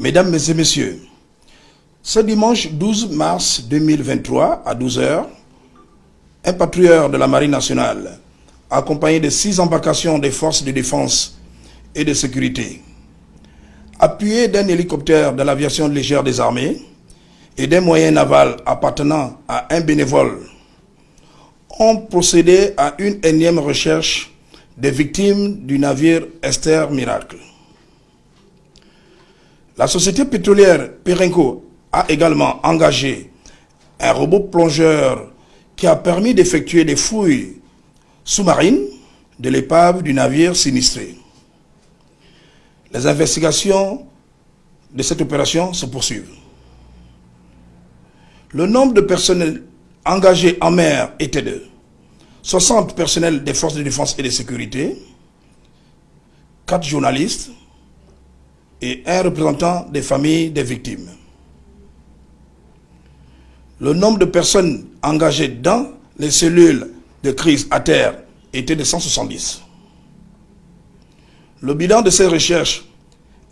Mesdames et Messieurs, ce dimanche 12 mars 2023 à 12h, un patrouilleur de la Marine nationale, accompagné de six embarcations des forces de défense et de sécurité, appuyé d'un hélicoptère de l'aviation légère des armées et d'un moyen naval appartenant à un bénévole, ont procédé à une énième recherche des victimes du navire Esther Miracle. La société pétrolière Perenco a également engagé un robot plongeur qui a permis d'effectuer des fouilles sous-marines de l'épave du navire sinistré. Les investigations de cette opération se poursuivent. Le nombre de personnels engagés en mer était de 60 personnels des forces de défense et de sécurité, 4 journalistes et un représentant des familles des victimes. Le nombre de personnes engagées dans les cellules de crise à terre était de 170. Le bilan de ces recherches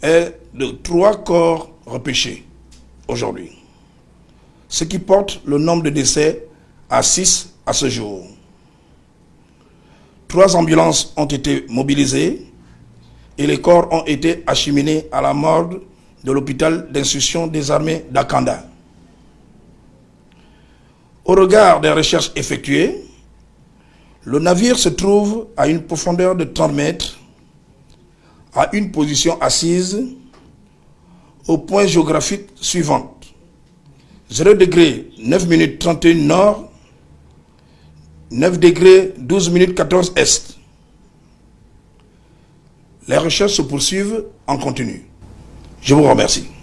est de trois corps repêchés aujourd'hui, ce qui porte le nombre de décès à 6 à ce jour. Trois ambulances ont été mobilisées et les corps ont été acheminés à la morgue de l'hôpital d'instruction des armées d'Akanda. Au regard des recherches effectuées, le navire se trouve à une profondeur de 30 mètres, à une position assise, au point géographique suivant. 0 degré 9 minutes 31 nord, 9 degrés 12 minutes 14 est. Les recherches se poursuivent en continu. Je vous remercie.